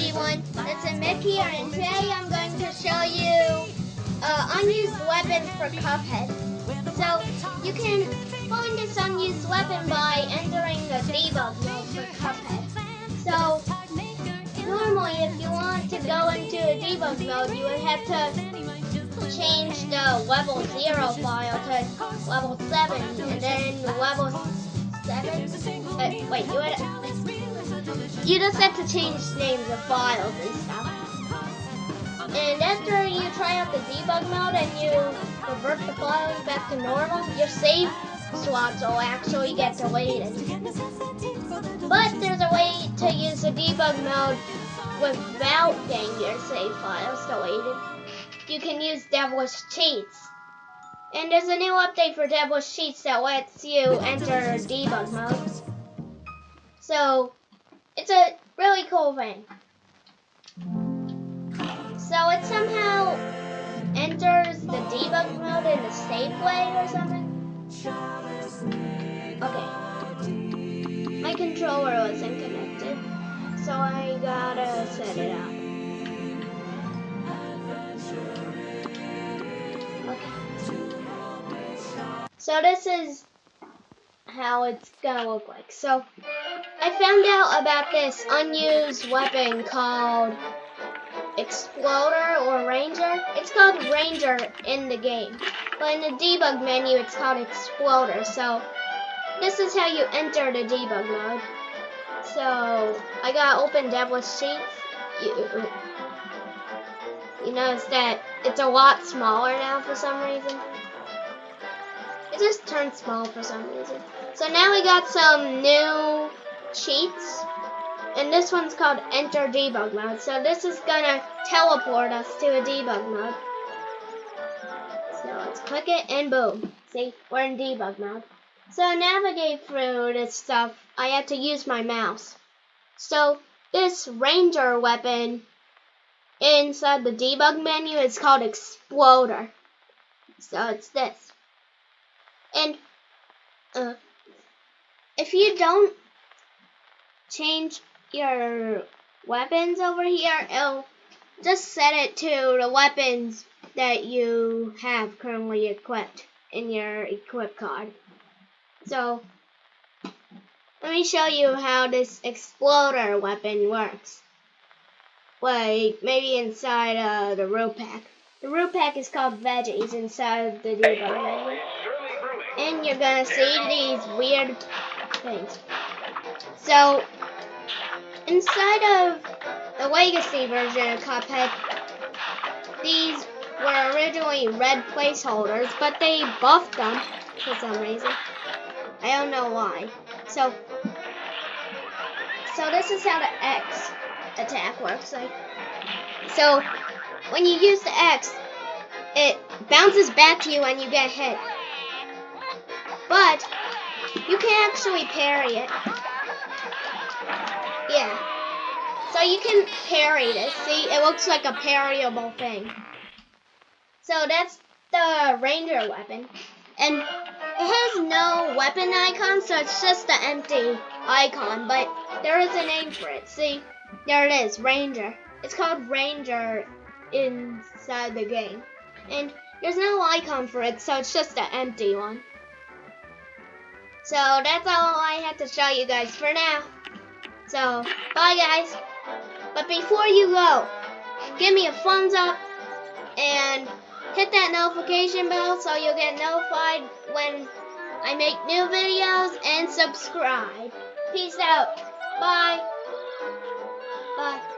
everyone, it's Mick here, and today I'm going to show you uh, unused weapons for Cuphead. So, you can find this unused weapon by entering the debug mode for Cuphead. So, normally if you want to go into a debug mode, you would have to change the level 0 file to level 7, and then level 7, uh, wait, you would you just have to change names of files and stuff. And after you try out the debug mode and you revert the files back to normal, your save slots will actually get deleted. But there's a way to use the debug mode without getting your save files deleted. You can use Devilish Cheats. And there's a new update for Devilish Cheats that lets you enter debug mode. So, it's a really cool thing. So it somehow enters the debug mode in a safe way or something. Okay. My controller wasn't connected, so I gotta set it up. Okay. So this is how it's gonna look like. So I found out about this unused weapon called Exploder or Ranger. It's called Ranger in the game, but in the debug menu it's called Exploder. So this is how you enter the debug mode. So I got open Devilish Cheats. You, you notice that it's a lot smaller now for some reason. Just turned small for some reason. So now we got some new cheats. And this one's called Enter Debug Mode. So this is gonna teleport us to a debug mode. So let's click it and boom. See, we're in debug mode. So navigate through this stuff, I had to use my mouse. So this ranger weapon inside the debug menu is called Exploder. So it's this. And uh, if you don't change your weapons over here, it'll just set it to the weapons that you have currently equipped in your equip card. So, let me show you how this exploder weapon works. Like, maybe inside uh, the Root Pack. The Root Pack is called veggies inside the debug menu. And you're gonna see these weird things. So, inside of the Legacy version of Cuphead, these were originally red placeholders, but they buffed them for some reason. I don't know why. So, so this is how the X attack works. Like, so when you use the X, it bounces back to you when you get hit. But you can actually parry it. Yeah. So you can parry this. See, it looks like a parryable thing. So that's the ranger weapon. And it has no weapon icon, so it's just an empty icon. But there is a name for it. See, there it is, ranger. It's called ranger inside the game. And there's no icon for it, so it's just an empty one. So that's all I had to show you guys for now. So, bye guys. But before you go, give me a thumbs up and hit that notification bell so you'll get notified when I make new videos and subscribe. Peace out. Bye. Bye.